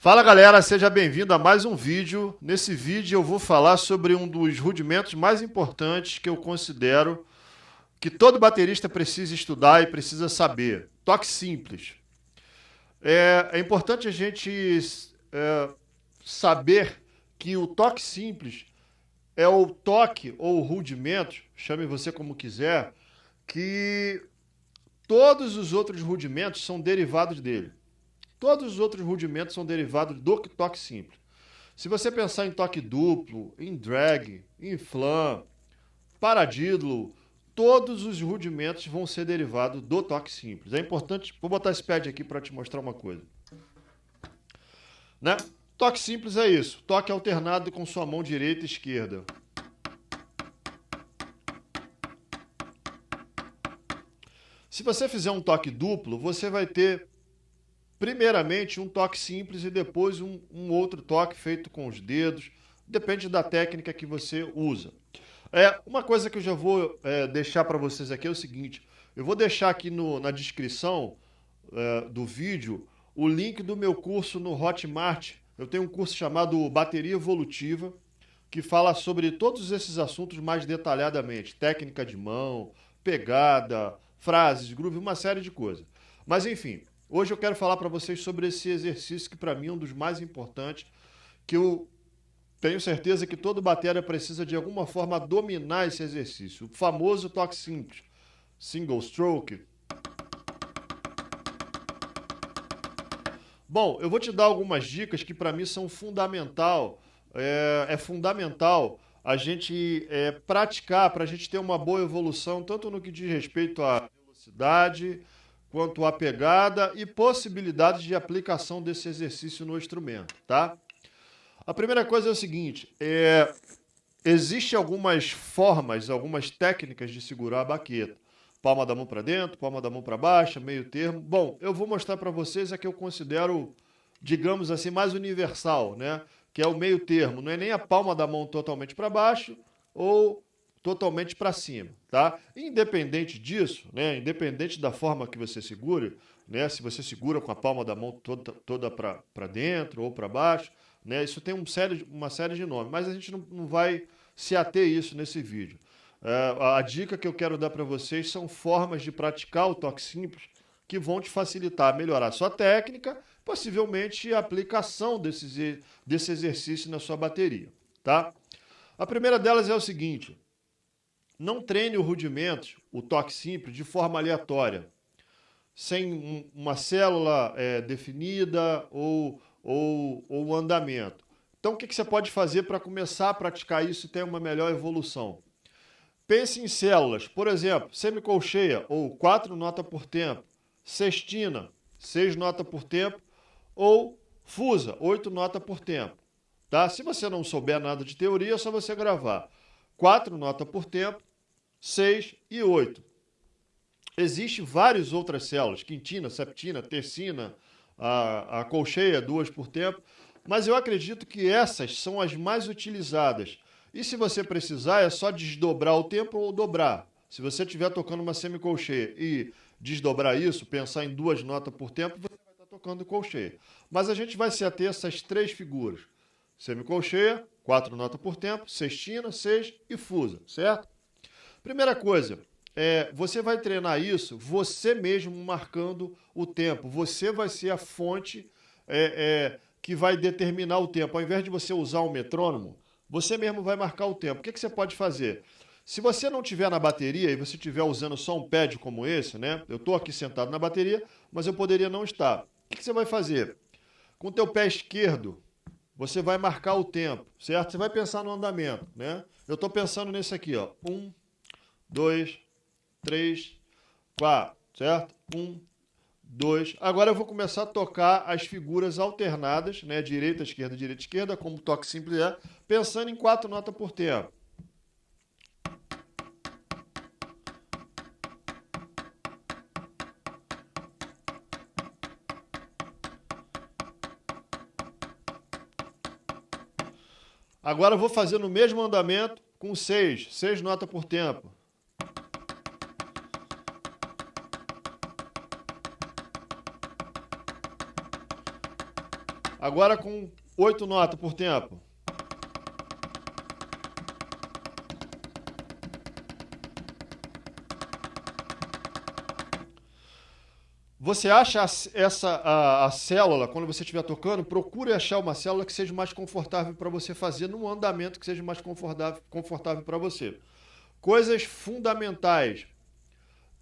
Fala galera, seja bem-vindo a mais um vídeo. Nesse vídeo eu vou falar sobre um dos rudimentos mais importantes que eu considero que todo baterista precisa estudar e precisa saber. Toque simples. É, é importante a gente é, saber que o toque simples é o toque ou o rudimento, chame você como quiser, que todos os outros rudimentos são derivados dele. Todos os outros rudimentos são derivados do toque simples. Se você pensar em toque duplo, em drag, em flam, paradídolo, todos os rudimentos vão ser derivados do toque simples. É importante, vou botar esse pad aqui para te mostrar uma coisa. Né? Toque simples é isso, toque alternado com sua mão direita e esquerda. Se você fizer um toque duplo, você vai ter primeiramente um toque simples e depois um, um outro toque feito com os dedos. Depende da técnica que você usa. É, uma coisa que eu já vou é, deixar para vocês aqui é o seguinte: eu vou deixar aqui no, na descrição é, do vídeo o link do meu curso no Hotmart. Eu tenho um curso chamado Bateria Evolutiva, que fala sobre todos esses assuntos mais detalhadamente: técnica de mão, pegada, frases, groove, uma série de coisas. Mas enfim, Hoje eu quero falar para vocês sobre esse exercício que para mim é um dos mais importantes, que eu tenho certeza que todo batera precisa de alguma forma dominar esse exercício. O famoso toque simples, single stroke. Bom, eu vou te dar algumas dicas que para mim são fundamental, é, é fundamental a gente é, praticar para a gente ter uma boa evolução, tanto no que diz respeito à velocidade, quanto à pegada e possibilidades de aplicação desse exercício no instrumento, tá? A primeira coisa é o seguinte, é, existe algumas formas, algumas técnicas de segurar a baqueta. Palma da mão para dentro, palma da mão para baixo, meio termo. Bom, eu vou mostrar para vocês a que eu considero, digamos assim, mais universal, né? Que é o meio termo. Não é nem a palma da mão totalmente para baixo ou totalmente para cima, tá? Independente disso, né? Independente da forma que você segura, né? Se você segura com a palma da mão toda, toda para dentro ou para baixo, né? Isso tem um série, uma série de nomes, mas a gente não, não vai se ater isso nesse vídeo. É, a dica que eu quero dar para vocês são formas de praticar o toque simples que vão te facilitar melhorar a sua técnica, possivelmente a aplicação desse, desse exercício na sua bateria, tá? A primeira delas é o seguinte, não treine o rudimento, o toque simples, de forma aleatória, sem uma célula é, definida ou, ou, ou andamento. Então, o que, que você pode fazer para começar a praticar isso e ter uma melhor evolução? Pense em células, por exemplo, semicolcheia ou quatro notas por tempo, sextina, seis notas por tempo, ou fusa, oito notas por tempo. Tá? Se você não souber nada de teoria, é só você gravar quatro notas por tempo, 6 e 8. Existem várias outras células, quintina, septina, tercina, a, a colcheia, duas por tempo, mas eu acredito que essas são as mais utilizadas. E se você precisar, é só desdobrar o tempo ou dobrar. Se você estiver tocando uma semicolcheia e desdobrar isso, pensar em duas notas por tempo, você vai estar tocando colcheia. Mas a gente vai se ater a essas três figuras. Semicolcheia, quatro notas por tempo, sextina, seis e fusa, certo? Primeira coisa, é, você vai treinar isso você mesmo marcando o tempo. Você vai ser a fonte é, é, que vai determinar o tempo. Ao invés de você usar um metrônomo, você mesmo vai marcar o tempo. O que, que você pode fazer? Se você não tiver na bateria e você estiver usando só um pad como esse, né? Eu estou aqui sentado na bateria, mas eu poderia não estar. O que, que você vai fazer? Com o teu pé esquerdo, você vai marcar o tempo, certo? Você vai pensar no andamento, né? Eu estou pensando nesse aqui, ó. Um, dois, três, quatro, certo? Um, dois. Agora eu vou começar a tocar as figuras alternadas, né? Direita, esquerda, direita, esquerda, como toque simples é, pensando em quatro notas por tempo. Agora eu vou fazer no mesmo andamento com seis, seis notas por tempo. Agora com oito notas por tempo. Você acha essa a, a, célula, quando você estiver tocando, procure achar uma célula que seja mais confortável para você fazer num andamento que seja mais confortável, confortável para você. Coisas fundamentais.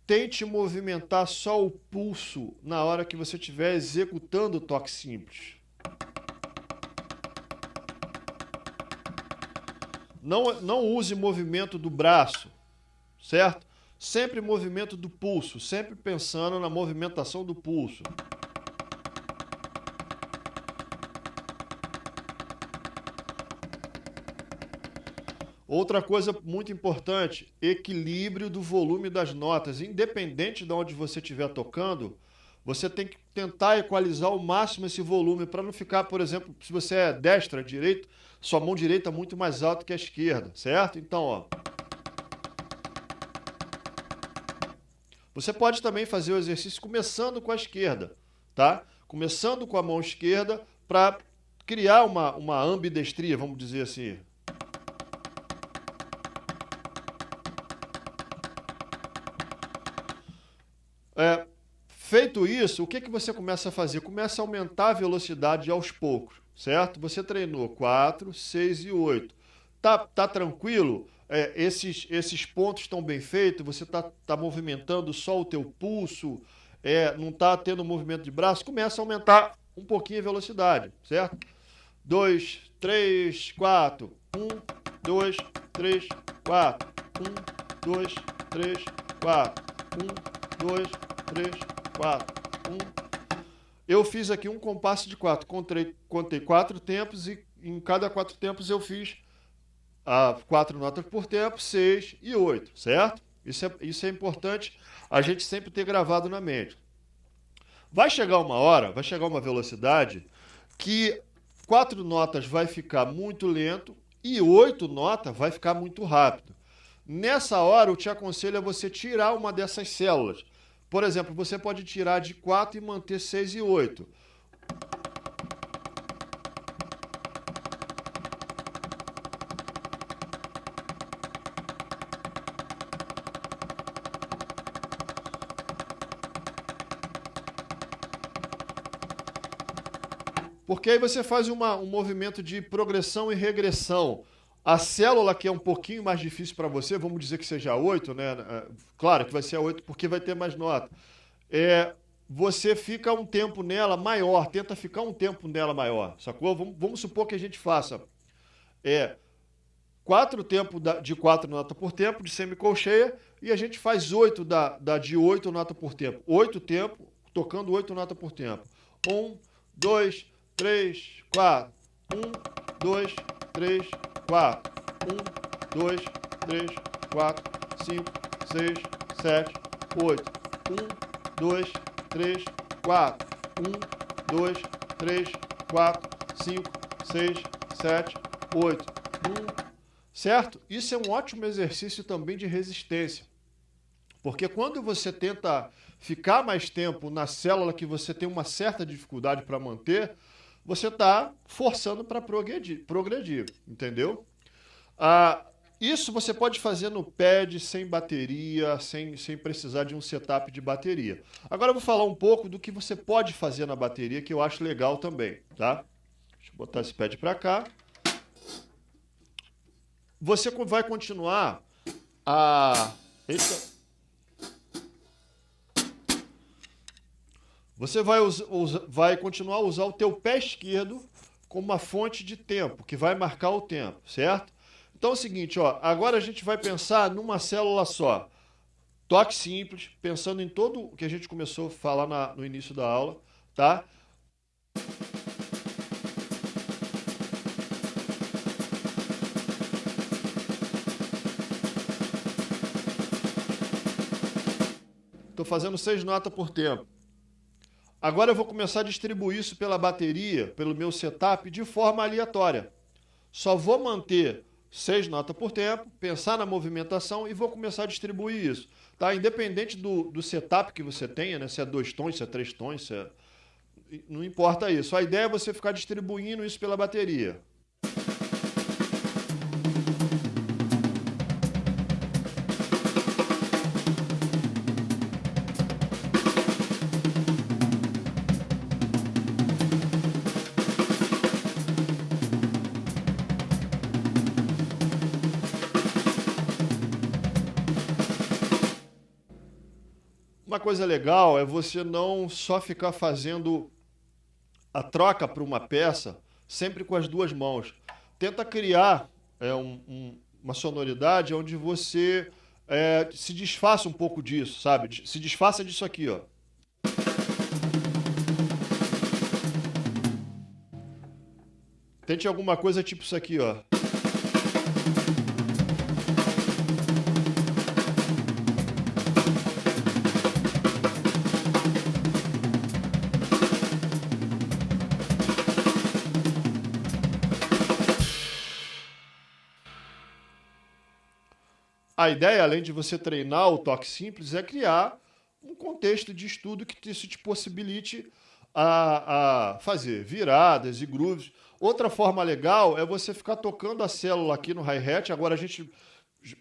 Tente movimentar só o pulso na hora que você estiver executando o toque simples. Não, não use movimento do braço, certo? Sempre movimento do pulso, sempre pensando na movimentação do pulso. Outra coisa muito importante, equilíbrio do volume das notas. Independente de onde você estiver tocando, você tem que tentar equalizar ao máximo esse volume para não ficar, por exemplo, se você é destra, direito, sua mão direita muito mais alta que a esquerda, certo? Então, ó. Você pode também fazer o exercício começando com a esquerda, tá? Começando com a mão esquerda para criar uma, uma ambidestria, vamos dizer assim. É, feito isso, o que, que você começa a fazer? Começa a aumentar a velocidade aos poucos, certo? Você treinou 4, 6 e 8. Tá, tá tranquilo? é, esses, esses pontos estão bem feitos, você está tá movimentando só o teu pulso, é, não está tendo movimento de braço, começa a aumentar um pouquinho a velocidade, certo? 2, 3, 4, 1, 2, 3, 4, 1, 2, 3, 4, 1, 2, 3, 4, 1. Eu fiz aqui um compasso de 4, contei, contei quatro tempos e em cada quatro tempos eu fiz a quatro notas por tempo, seis e oito, certo? Isso é, isso é importante a gente sempre ter gravado na mente. Vai chegar uma hora, vai chegar uma velocidade que quatro notas vai ficar muito lento e oito notas vai ficar muito rápido. Nessa hora, eu te aconselho a você tirar uma dessas células. Por exemplo, você pode tirar de 4 e manter 6 e 8. Porque aí você faz uma, um movimento de progressão e regressão. A célula que é um pouquinho mais difícil para você, vamos dizer que seja 8, né? É, claro que vai ser a 8 porque vai ter mais nota. É, você fica um tempo nela maior, tenta ficar um tempo nela maior, sacou? Vamos, vamos supor que a gente faça é, quatro tempos de quatro notas por tempo, de semicolcheia, e a gente faz oito da, da de oito notas por tempo. Oito tempos, tocando oito notas por tempo. Um, dois, três, quatro. Um, dois, três, quatro. Um, dois, três, quatro, cinco, seis, sete, oito. Um, dois, três, quatro. Um, dois, três, quatro, cinco, seis, sete, oito. Um, certo? Isso é um ótimo exercício também de resistência. Porque quando você tenta ficar mais tempo na célula que você tem uma certa dificuldade para manter, você está forçando para progredir, progredir, entendeu? Ah, isso você pode fazer no pad, sem bateria, sem, sem precisar de um setup de bateria. Agora eu vou falar um pouco do que você pode fazer na bateria, que eu acho legal também, tá? Deixa eu botar esse pad para cá. Você vai continuar a... Eita. Você vai, vai continuar a usar o teu pé esquerdo como uma fonte de tempo, que vai marcar o tempo, certo? Então é o seguinte, ó, agora a gente vai pensar numa célula só. Toque simples, pensando em todo o que a gente começou a falar na, no início da aula, tá? Estou fazendo seis notas por tempo. Agora eu vou começar a distribuir isso pela bateria, pelo meu setup, de forma aleatória. Só vou manter seis notas por tempo, pensar na movimentação e vou começar a distribuir isso. Tá? Independente do, do setup que você tenha, né? se é dois tons, se é três tons, se é... não importa isso. A ideia é você ficar distribuindo isso pela bateria. Uma coisa legal é você não só ficar fazendo a troca para uma peça sempre com as duas mãos. Tenta criar é, um, um, uma sonoridade onde você é, se desfaça um pouco disso, sabe? Se desfaça disso aqui, ó. Tente alguma coisa tipo isso aqui, ó. A ideia, além de você treinar o toque simples, é criar um contexto de estudo que isso te possibilite a, a fazer viradas e grooves. Outra forma legal é você ficar tocando a célula aqui no hi-hat. Agora a gente,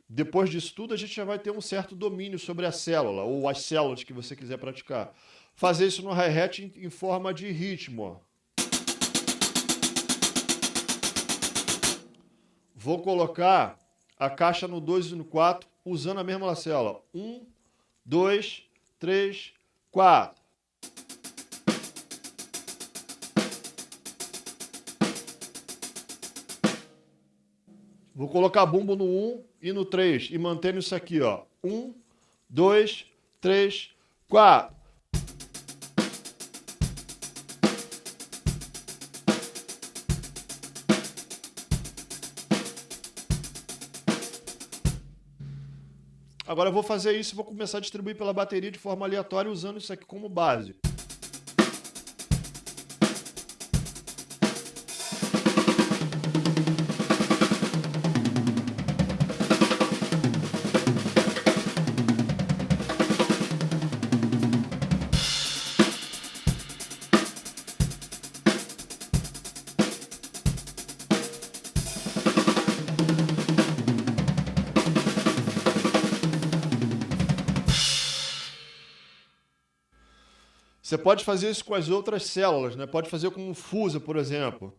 depois disso tudo, a gente já vai ter um certo domínio sobre a célula, ou as células que você quiser praticar. Fazer isso no hi-hat em, em forma de ritmo. Vou colocar a caixa no 2 e no 4, usando a mesma lacela. 1, 2, 3, 4. Vou colocar bumbo no 1 e no 3 e mantendo isso aqui, ó. 1, 2, 3, 4. Agora eu vou fazer isso e vou começar a distribuir pela bateria de forma aleatória usando isso aqui como base. Você pode fazer isso com as outras células, né? Pode fazer com o fusa, por exemplo.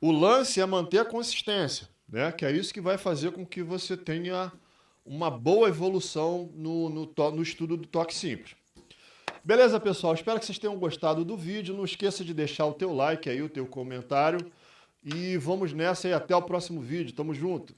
O lance é manter a consistência né? Que é isso que vai fazer com que você tenha uma boa evolução no, no, no estudo do toque simples. Beleza, pessoal? Espero que vocês tenham gostado do vídeo. Não esqueça de deixar o teu like aí, o teu comentário. E vamos nessa e até o próximo vídeo. Tamo junto!